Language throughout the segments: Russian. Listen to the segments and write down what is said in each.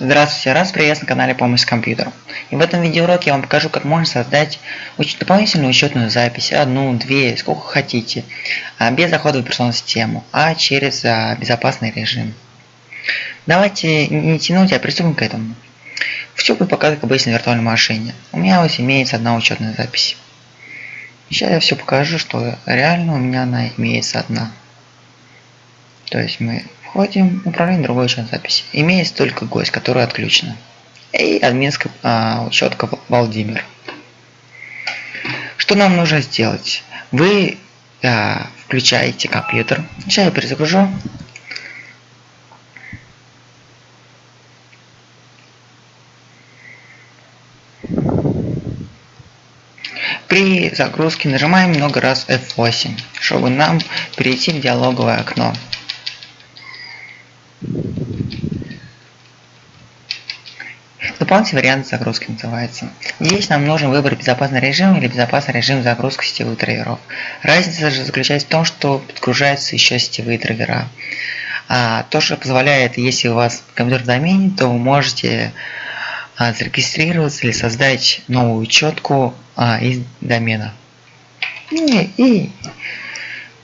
Здравствуйте, раз приветствую на канале Помощь с компьютером. И в этом видеоуроке я вам покажу, как можно создать дополнительную учетную запись, одну, две, сколько хотите, а без захода в операционную систему, а через а, безопасный режим. Давайте не тянуть, а приступим к этому. Все будет показывать как обычно виртуальной машине. У меня вот имеется одна учетная запись. Сейчас я все покажу, что реально у меня она имеется одна. То есть мы Входим в управление другой учетной записи. Имеется только гость, который отключена. И админская а, учетка Владимир. Что нам нужно сделать? Вы а, включаете компьютер. Сейчас я перезагружу. При загрузке нажимаем много раз F8, чтобы нам перейти в диалоговое окно. Дополнительный вариант загрузки называется. Здесь нам нужно выбрать безопасный режим или безопасный режим загрузки сетевых драйверов. Разница же заключается в том, что подгружаются еще сетевые драйвера. А, то, что позволяет, если у вас компьютер в домене, то вы можете а, зарегистрироваться или создать новую учетку а, из домена. И, и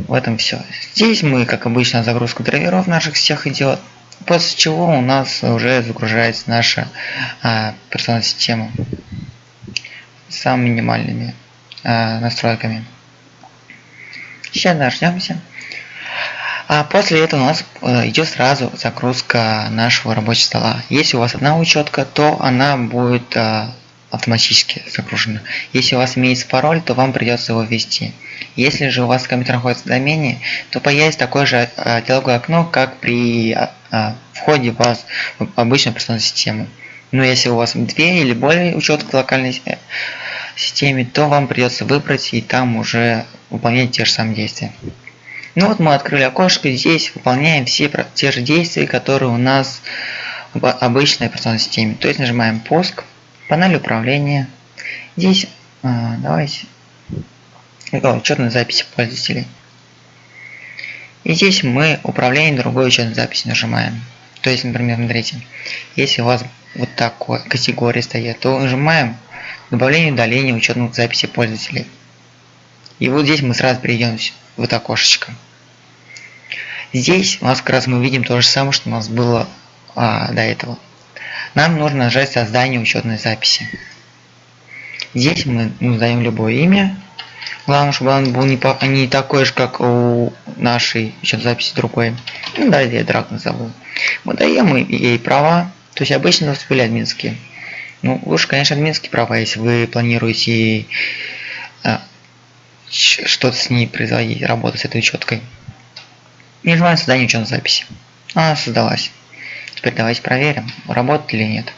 в этом все. Здесь мы, как обычно, загрузка драйверов наших всех идет. После чего у нас уже загружается наша а, операционная система с минимальными а, настройками. Сейчас дождемся. А после этого у нас э, идет сразу загрузка нашего рабочего стола. Если у вас одна учетка, то она будет а, автоматически загружена. Если у вас имеется пароль, то вам придется его ввести. Если же у вас компьютер находится в домене, то появится такое же а, диалоговое окно, как при а, а, входе в вас в обычную операционную систему. Но если у вас две или более учеток в локальной э, системе, то вам придется выбрать и там уже выполнять те же самые действия. Ну вот мы открыли окошко, здесь выполняем все те же действия, которые у нас в обычной операционной системе. То есть нажимаем пуск, панель управления. Здесь давайте учетной записи пользователей. И здесь мы управление другой учетной записи нажимаем. То есть, например, смотрите, если у вас вот такой категории стоят, то нажимаем добавление удаление учетных записей пользователей. И вот здесь мы сразу перейдем в это окошечко. Здесь у нас как раз мы видим то же самое, что у нас было а, до этого. Нам нужно нажать создание учетной записи. Здесь мы ну, любое имя, Главное, чтобы он был не, по, не такой же, как у нашей еще записи другой. Ну, да, я драк назову. Мы даем ей права, то есть обычно у были админские. Ну, лучше, конечно, админские права, если вы планируете а, что-то с ней производить, работать с этой учеткой. Нажимаем создание учетной записи. Она создалась. Теперь давайте проверим, работает или нет.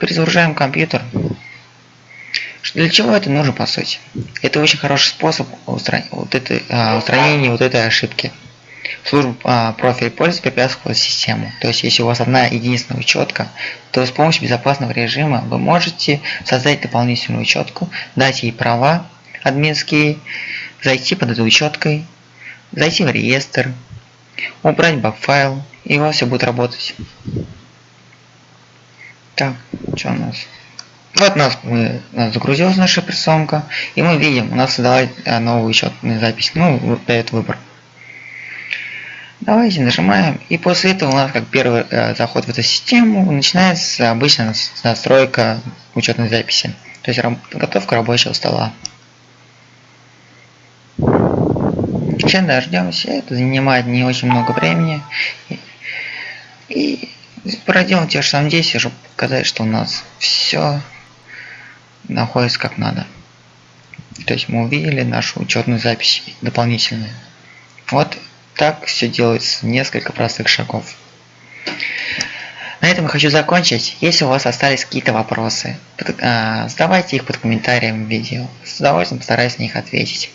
Перезагружаем компьютер. Для чего это нужно по сути? Это очень хороший способ устранения вот, этой, а, устранения вот этой ошибки. Служба а, профиль пользователя препятствовала систему. То есть, если у вас одна единственная учетка, то с помощью безопасного режима вы можете создать дополнительную учетку, дать ей права админские, зайти под этой учеткой, зайти в реестр, убрать баг-файл, и у вас все будет работать. Так, что у нас? Вот нас, мы, нас загрузилась наша операционка, и мы видим, у нас создалась а, новую учетную запись, ну, дает выбор. Давайте нажимаем, и после этого у нас как первый э, заход в эту систему начинается обычная настройка учетной записи, то есть подготовка рабочего стола. Сейчас дождемся, это занимает не очень много времени. И, и проделаем те же самые действия, чтобы показать, что у нас все находится как надо. То есть мы увидели нашу учетную запись дополнительную. Вот так все делается, несколько простых шагов. На этом я хочу закончить. Если у вас остались какие-то вопросы, а, задавайте их под комментарием в видео. С удовольствием постараюсь на них ответить.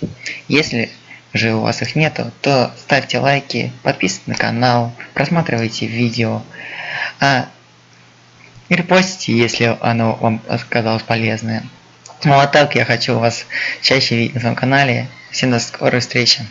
Если же у вас их нету, то ставьте лайки, подписывайтесь на канал, просматривайте видео. А и репостите, если оно вам оказалось полезное. Ну а так я хочу вас чаще видеть на своем канале. Всем до скорой встречи.